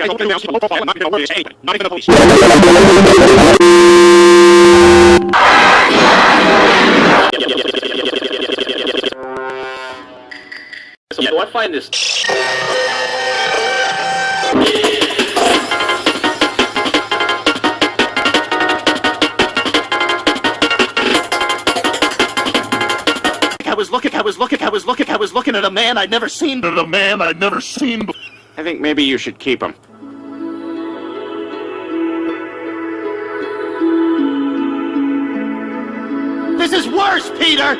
We got open mouse, low profile, not even a word to anybody, not even the police. So I find this I was looking, I was looking, I was looking, I was looking at a man I'd never seen. At a man I'd never seen. I think maybe you should keep him. This is worse, Peter!